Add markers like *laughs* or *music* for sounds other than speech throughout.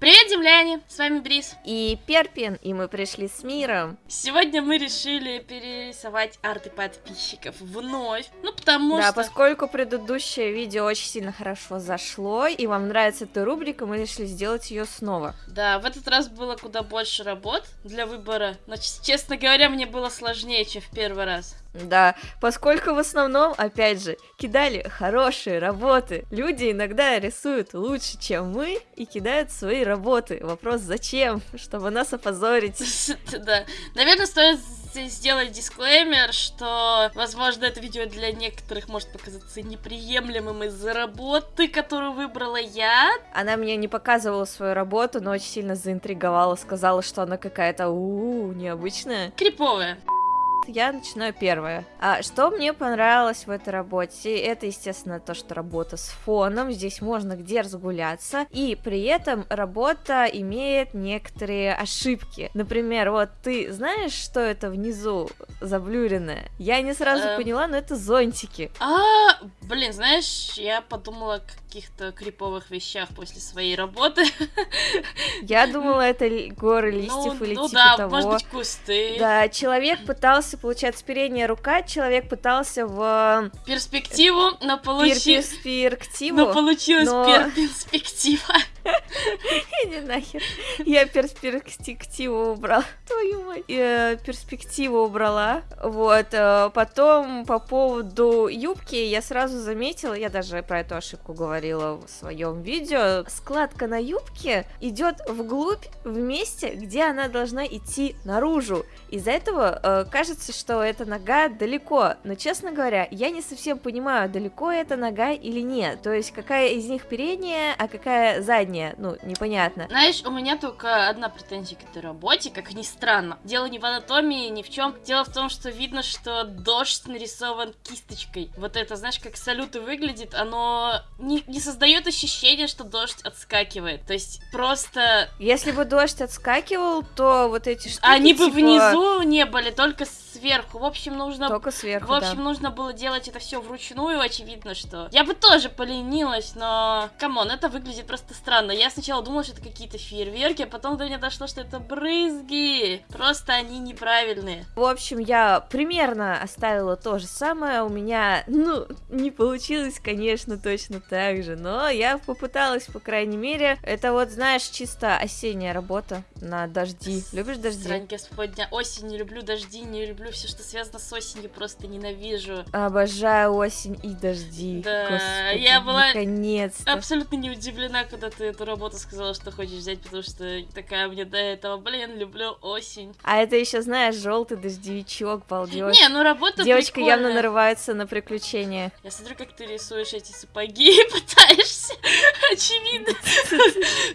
Привет, земляне! С вами Брис. И Перпин, и мы пришли с миром. Сегодня мы решили перерисовать арты подписчиков вновь. Ну, потому да, что... поскольку предыдущее видео очень сильно хорошо зашло, и вам нравится эта рубрика, мы решили сделать ее снова. Да, в этот раз было куда больше работ для выбора. Но, честно говоря, мне было сложнее, чем в первый раз. Да, поскольку в основном, опять же, кидали хорошие работы. Люди иногда рисуют лучше, чем мы, и кидают свои работы. Вопрос, зачем? Чтобы нас опозорить. *laughs* Да. Наверное, стоит сделать дисклеймер, что, возможно, это видео для некоторых может показаться неприемлемым из-за работы, которую выбрала я. Она мне не показывала свою работу, но очень сильно заинтриговала, сказала, что она какая-то у необычная. Криповая я начинаю первое. А, что мне понравилось в этой работе? Это, естественно, то, что работа с фоном. Здесь можно где разгуляться. И при этом работа имеет некоторые ошибки. Например, вот ты знаешь, что это внизу заблюренное? Я не сразу эм... поняла, но это зонтики. А, блин, знаешь, я подумала о каких-то криповых вещах после своей работы. Я думала, это горы листьев ну, или ну типа да, того. может быть, кусты. Да, человек пытался получается, передняя рука, человек пытался в... Перспективу, но получилось... Перспективу. Но получилось но... перспектива. Иди нахер. Я перспективу убрала. Твою мать. Я перспективу убрала. Вот. Э, потом по поводу юбки я сразу заметила, я даже про эту ошибку говорила в своем видео. Складка на юбке идет вглубь в месте, где она должна идти наружу. Из-за этого э, кажется, что эта нога далеко. Но, честно говоря, я не совсем понимаю, далеко эта нога или нет. То есть, какая из них передняя, а какая задняя. Ну, непонятно. Знаешь, у меня только одна претензия к этой работе, как ни странно. Дело не в анатомии, ни в чем. Дело в том, что видно, что дождь нарисован кисточкой. Вот это, знаешь, как салюты выглядит, оно не, не создает ощущения, что дождь отскакивает. То есть, просто... Если бы дождь отскакивал, то вот эти штуки, Они типа... бы внизу не были, только сверху. В общем, нужно... Только сверху, В общем, да. нужно было делать это все вручную, очевидно, что... Я бы тоже поленилась, но... Come on, это выглядит просто странно. Я сначала думала, что это какие-то фейерверки, а потом до меня дошло, что это брызги. Просто они неправильные. В общем, я примерно оставила то же самое. У меня, ну, не получилось, конечно, точно так же, но я попыталась, по крайней мере. Это вот, знаешь, чисто осенняя работа на дожди. Любишь дожди? Срань господня. Осень, не люблю дожди, не люблю все, что связано с осенью, просто ненавижу. Обожаю осень и дожди. Да, Господи, я была наконец-то. абсолютно не удивлена, когда ты эту работу сказала, что хочешь взять, потому что такая мне до этого, блин, люблю осень. А это еще, знаешь, желтый дождевичок, балдеж. Не, ну работа Девочка прикольная. явно нарывается на приключения. Я смотрю, как ты рисуешь эти сапоги и *laughs* пытаешься. Очевидно.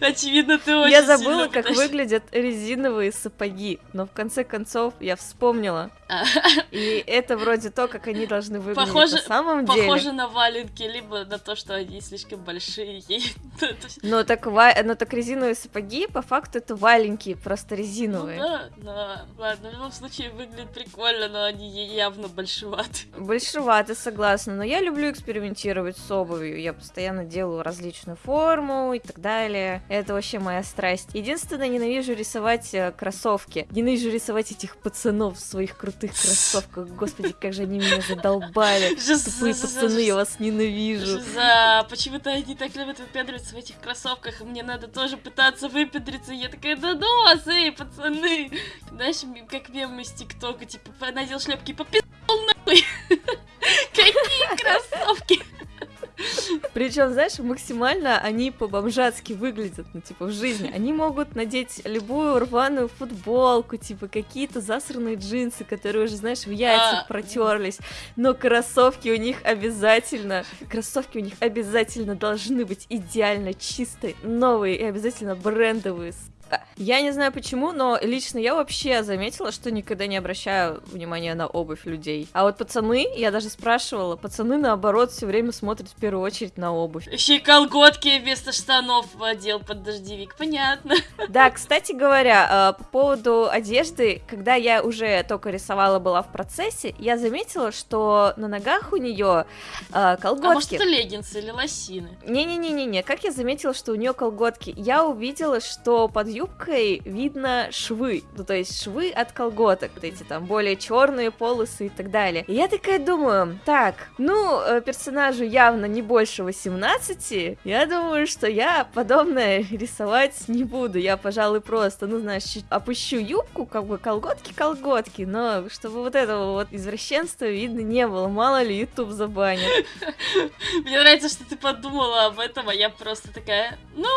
*laughs* Очевидно, ты очень Я забыла, как выглядят резиновые сапоги, но в конце концов я вспомнила. *laughs* И это вроде то, как они должны выглядеть похоже, на самом деле. Похоже на валенки, либо на то, что они слишком большие. *laughs* Но так, но так резиновые сапоги, по факту, это валенки, просто резиновые. Ну да, но ладно, в любом случае выглядит прикольно, но они явно большеваты. *laughs* Большеваты, согласна, но я люблю экспериментировать с обувью, я постоянно делаю различную форму и так далее. Это вообще моя страсть. Единственное, ненавижу рисовать э, кроссовки. Ненавижу рисовать этих пацанов в своих крутых кроссовках. Господи, как же они меня задолбали. *laughs* Тупые пацаны, я вас ненавижу. За почему-то они так любят выпендриваться в этих кроссовках, и мне надо тоже пытаться выпендриться. Я такая, да ну вас, эй, пацаны. Знаешь, как мем из ТикТока, типа, надел шлепки и Причем, знаешь, максимально они по-бомжатски выглядят, ну, типа, в жизни. Они могут надеть любую рваную футболку, типа, какие-то засранные джинсы, которые уже, знаешь, в яйцах а... протерлись. Но кроссовки у них обязательно, кроссовки у них обязательно должны быть идеально чистые, новые и обязательно брендовые. Я не знаю почему, но лично я вообще заметила, что никогда не обращаю внимания на обувь людей. А вот пацаны, я даже спрашивала, пацаны наоборот все время смотрят в первую очередь на обувь. Еще и колготки вместо штанов одел под дождевик, понятно. Да, кстати говоря, э, по поводу одежды, когда я уже только рисовала, была в процессе, я заметила, что на ногах у нее колготки. А может это леггинсы или лосины? Не-не-не-не, как я заметила, что у нее колготки? Я увидела, что под юбкой видно швы, ну то есть швы от колготок, вот эти там более черные полосы и так далее. И я такая думаю, так, ну, э, персонажу явно не больше 18, я думаю, что я подобное *laughs* рисовать не буду, я, пожалуй, просто, ну, знаешь, опущу юбку, как бы колготки-колготки, но чтобы вот этого вот извращенства видно не было, мало ли YouTube забанит. *laughs* Мне нравится, что ты подумала об этом, а я просто такая, ну,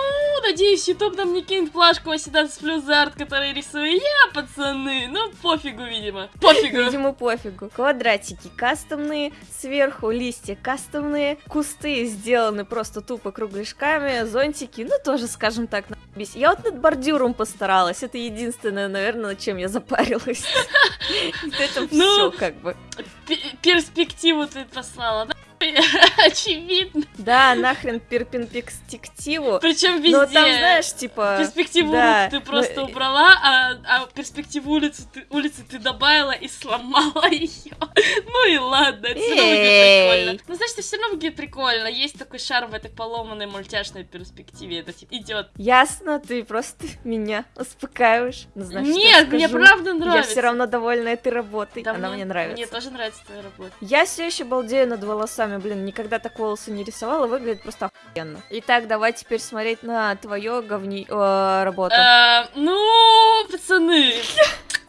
надеюсь, YouTube нам не кинет плашку 18 плюс за арт, который рисую я, пацаны. Ну, пофигу, видимо. Пофигу. Видимо, пофигу. Квадратики кастомные, сверху листья кастомные, кусты сделаны просто тупо кругляшками, зонтики, ну, тоже, скажем так, на Я вот над бордюром постаралась, это единственное, наверное, над чем я запарилась. *laughs* Это все, как бы. Перспективу ты послала, да? *laughs* Очевидно. Да, нахрен перпендиктиву. Причем везде. Но там, знаешь, типа... Перспективу да, ты просто но... убрала, а, а перспективу улицы ты, улицы ты добавила и сломала *laughs* ее. Ну и ладно, это все равно прикольно. Ну, значит, это все равно будет прикольно. Есть такой шарм в этой поломанной мультяшной перспективе. Это типа идет. Ясно, ты просто меня успокаиваешь. Ну, знаешь, Нет, мне правда нравится. Я все равно довольна этой работой. Да, Она мне, мне нравится. Мне тоже нравится твоя работа. Я все еще балдею над волосами руками, блин, никогда так волосы не рисовала, выглядит просто охуенно. Итак, давай теперь смотреть на твою говни... Э, работу. Э, ну, пацаны,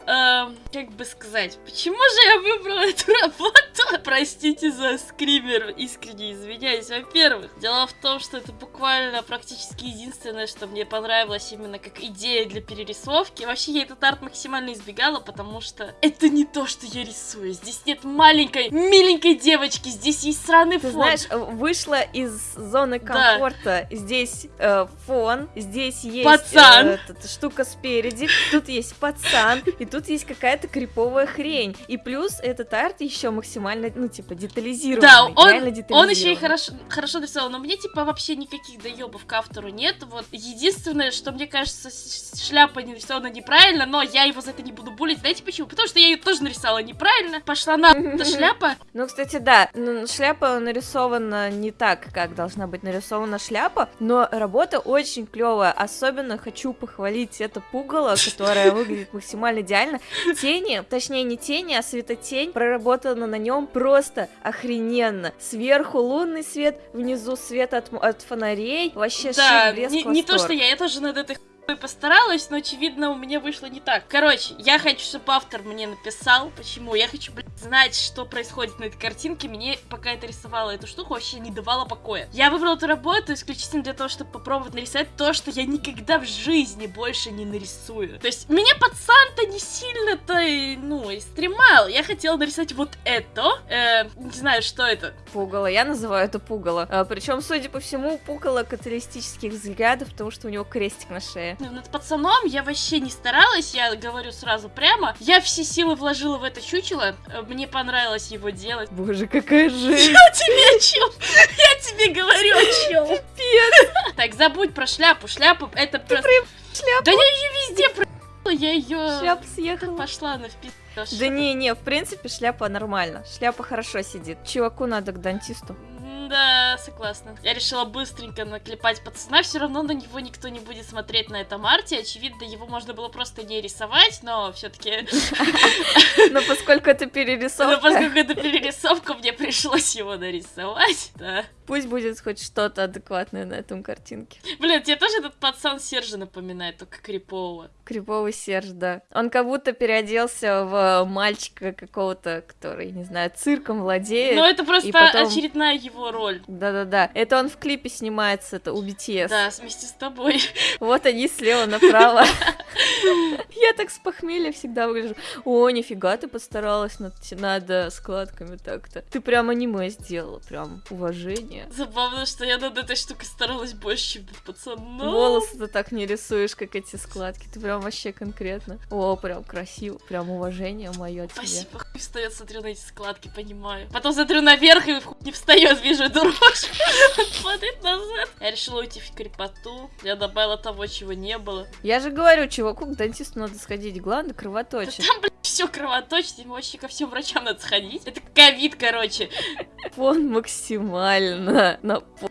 Эм, как бы сказать, почему же я выбрала эту работу? *laughs* Простите за скример, искренне извиняюсь. Во-первых, дело в том, что это буквально практически единственное, что мне понравилось именно как идея для перерисовки. Вообще, я этот арт максимально избегала, потому что это не то, что я рисую. Здесь нет маленькой, миленькой девочки, здесь есть сраный Ты фон. знаешь, вышла из зоны комфорта. Да. Здесь э, фон, здесь есть пацан. Э, эта штука спереди, тут есть пацан, и тут есть какая-то криповая хрень. И плюс этот арт еще максимально, ну, типа, детализированный. Да, он, он еще и хорошо, хорошо нарисован, но мне, типа, вообще никаких доебов к автору нет. Вот единственное, что мне кажется, шляпа нарисована неправильно, но я его за это не буду булить. Знаете почему? Потому что я ее тоже нарисовала неправильно. Пошла на *laughs* эта шляпа. Ну, кстати, да, ну, шляпа нарисована не так, как должна быть нарисована шляпа, но работа очень клевая. Особенно хочу похвалить это пугало, которое *laughs* выглядит максимально идеально реально тени, точнее не тени, а светотень проработана на нем просто охрененно. Сверху лунный свет, внизу свет от, от фонарей, вообще да, шик, блеск, не, не то, что я, я тоже над этой постаралась, но, очевидно, у меня вышло не так. Короче, я хочу, чтобы автор мне написал, почему. Я хочу, блядь, знать, что происходит на этой картинке. Мне, пока это рисовала эту штуку, вообще не давала покоя. Я выбрала эту работу исключительно для того, чтобы попробовать нарисовать то, что я никогда в жизни больше не нарисую. То есть, меня пацан-то не сильно-то, ну, и стремал. Я хотела нарисовать вот это. Э, не знаю, что это. Пугало. Я называю это пугало. А, причем, судя по всему, пугало каталистических взглядов, потому что у него крестик на шее. Над пацаном я вообще не старалась, я говорю сразу прямо. Я все силы вложила в это чучело, э, мне понравилось его делать. Боже, какая жизнь! Я тебе о чем? Я тебе говорю о чем? Пипец! Так, забудь про шляпу, шляпу это просто... Шляпу? Да я ее везде про... Я ее... Шляпа съехала. Пошла на впис... Да не-не, в принципе, шляпа нормально. Шляпа хорошо сидит. Чуваку надо к дантисту. Да, согласна. Я решила быстренько наклепать пацана, все равно на него никто не будет смотреть на этом арте. Очевидно, его можно было просто не рисовать, но все-таки... *laughs* Но поскольку это перерисовка... *laughs* Но поскольку это перерисовка, мне пришлось его нарисовать, да. Пусть будет хоть что-то адекватное на этом картинке. Блин, тебе тоже этот пацан Сержа напоминает, только крипового. Криповый Серж, да. Он как будто переоделся в мальчика какого-то, который, не знаю, цирком владеет. Ну, это просто потом... очередная его роль. Да-да-да. Это он в клипе снимается, это у BTS. Да, вместе с тобой. *laughs* Вот они слева направо. *laughs* Я так с похмелья всегда выгляжу. О, нифига ты постаралась над, над э, складками так-то. Ты прям аниме сделала, прям уважение. Забавно, что я над этой штукой старалась больше, чем над пацаном. Волосы ты так не рисуешь, как эти складки. Ты прям вообще конкретно. О, прям красиво, прям уважение мое тебе. Спасибо, хуй встает, смотрю на эти складки, понимаю. Потом смотрю наверх и не встает, вижу дрожь. *laughs* Смотрит назад. Я решила уйти в крепоту. Я добавила того, чего не было. Я же говорю, чуваку, к дантисту надо сходить, главное кровоточит. Там, блядь, все кровоточит, ему вообще ко всем врачам надо сходить. Это ковид, короче. Фон максимально на э,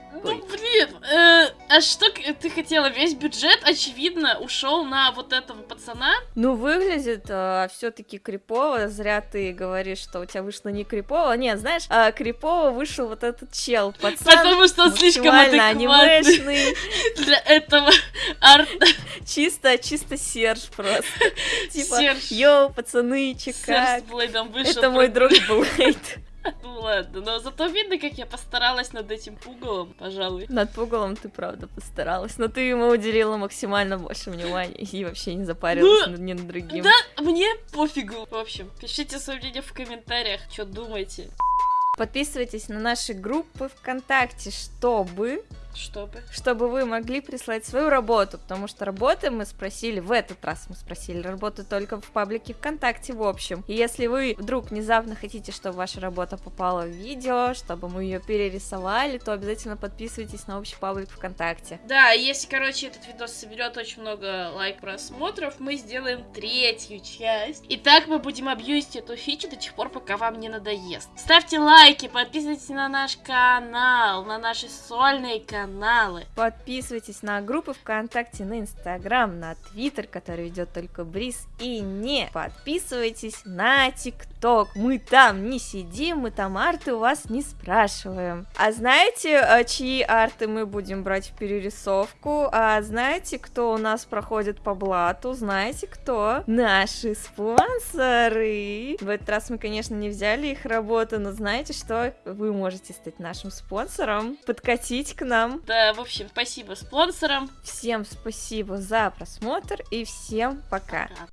а что ты хотела? Весь бюджет, очевидно, ушел на вот этого пацана. Ну, выглядит все-таки крипово. Зря ты говоришь, что у тебя вышло не крипово. Нет, знаешь, а, крипово вышел вот этот чел, пацан. Потому что он слишком анимешный. *laughs* для этого арта. Чисто, чисто Серж просто. *laughs* Типа, Серж. йоу, пацаны, че Серж как? с Блейдом вышел. Это мой друг Блейд. *laughs* *laughs* Ну ладно, но зато видно, как я постаралась над этим пугалом, пожалуй. Над пугалом ты правда постаралась, но ты ему уделила максимально больше внимания *laughs* и вообще не запарилась Ну, ни над другим. Да, мне пофигу. В общем, пишите свое мнение в комментариях, что думаете. Подписывайтесь на наши группы ВКонтакте, чтобы Чтобы. чтобы вы могли прислать свою работу, потому что работы мы спросили, в этот раз мы спросили работу только в паблике ВКонтакте в общем. И если вы вдруг внезапно хотите, чтобы ваша работа попала в видео, чтобы мы ее перерисовали, то обязательно подписывайтесь на общий паблик ВКонтакте. Да, если, короче, этот видос соберет очень много лайк просмотров, мы сделаем третью часть. И так мы будем абьюзить эту фичу до тех пор, пока вам не надоест. Ставьте лайки, подписывайтесь на наш канал, на наши сольные каналы. Подписывайтесь на группы ВКонтакте, на Инстаграм, на Твиттер, который ведет только Бриз. И не подписывайтесь на ТикТок. Мы там не сидим, мы там арты у вас не спрашиваем. А знаете, а, чьи арты мы будем брать в перерисовку? А знаете, кто у нас проходит по блату? Знаете, кто? Наши спонсоры. В этот раз мы, конечно, не взяли их работу, но знаете что? Вы можете стать нашим спонсором, подкатить к нам Да, в общем, спасибо спонсорам. Всем спасибо за просмотр и всем пока. Пока.